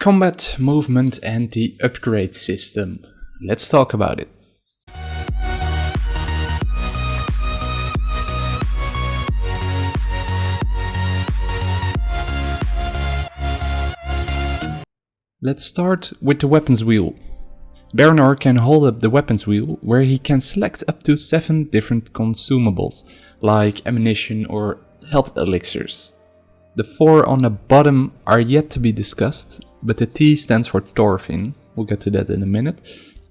Combat, movement and the upgrade system. Let's talk about it. Let's start with the weapons wheel. Baranor can hold up the weapons wheel where he can select up to 7 different consumables, like ammunition or health elixirs. The 4 on the bottom are yet to be discussed, but the T stands for Torvin, we'll get to that in a minute.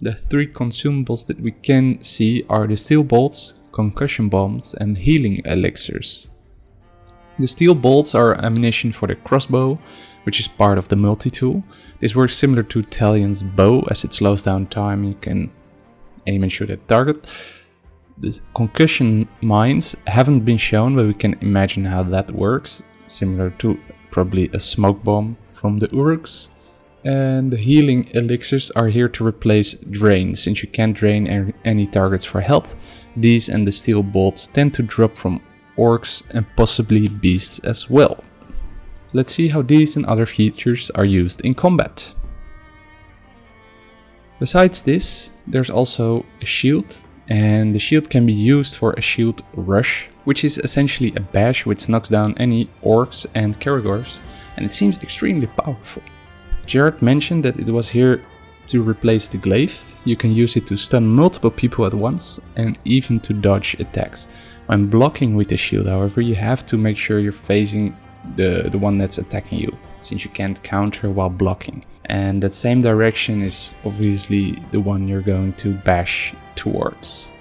The 3 consumables that we can see are the steel bolts, concussion bombs and healing elixirs. The steel bolts are ammunition for the crossbow, which is part of the multi-tool. This works similar to Talion's bow as it slows down time, you can aim and shoot at target. The concussion mines haven't been shown, but we can imagine how that works, similar to probably a smoke bomb from the Uruks. And the healing elixirs are here to replace drain, since you can't drain any targets for health. These and the steel bolts tend to drop from orcs and possibly beasts as well. Let's see how these and other features are used in combat. Besides this, there's also a shield and the shield can be used for a shield rush, which is essentially a bash which knocks down any orcs and caragors and it seems extremely powerful. Jared mentioned that it was here to replace the glaive. You can use it to stun multiple people at once and even to dodge attacks. When blocking with the shield, however, you have to make sure you're facing the, the one that's attacking you, since you can't counter while blocking. And that same direction is obviously the one you're going to bash towards.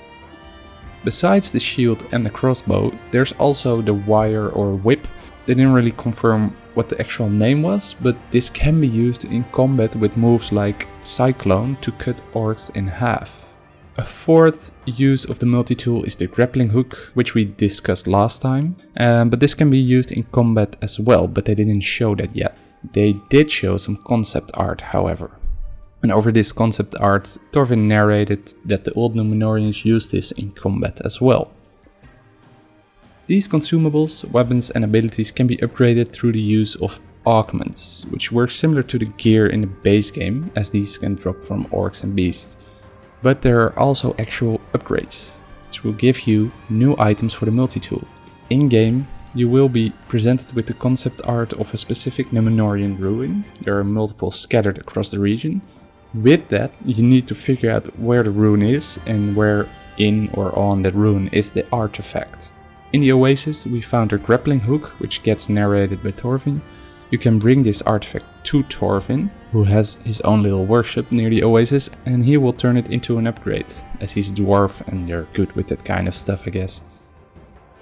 Besides the shield and the crossbow, there's also the wire or whip. They didn't really confirm what the actual name was, but this can be used in combat with moves like Cyclone to cut orcs in half. A fourth use of the multi-tool is the grappling hook, which we discussed last time, um, but this can be used in combat as well, but they didn't show that yet. They did show some concept art, however. And over this concept art, Torvin narrated that the old Numenorians used this in combat as well. These consumables, weapons and abilities can be upgraded through the use of augments, which work similar to the gear in the base game, as these can drop from orcs and beasts. But there are also actual upgrades, which will give you new items for the multi-tool. In-game, you will be presented with the concept art of a specific Numenorian ruin. There are multiple scattered across the region. With that, you need to figure out where the ruin is and where in or on that ruin is the artifact. In the Oasis, we found a grappling hook, which gets narrated by Torvin, you can bring this artifact to Torvin, who has his own little workshop near the oasis, and he will turn it into an upgrade, as he's a dwarf and they're good with that kind of stuff I guess.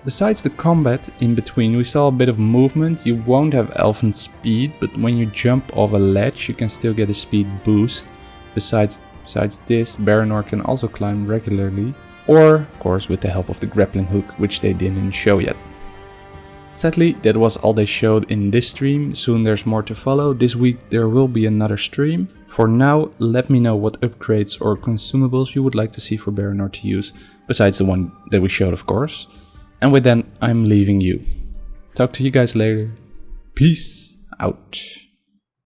Besides the combat in between, we saw a bit of movement. You won't have elfin speed, but when you jump off a ledge, you can still get a speed boost. Besides, besides this, Baranor can also climb regularly, or, of course, with the help of the grappling hook, which they didn't show yet. Sadly, that was all they showed in this stream, soon there's more to follow, this week there will be another stream. For now, let me know what upgrades or consumables you would like to see for Baranor to use, besides the one that we showed of course. And with that, I'm leaving you. Talk to you guys later. Peace out.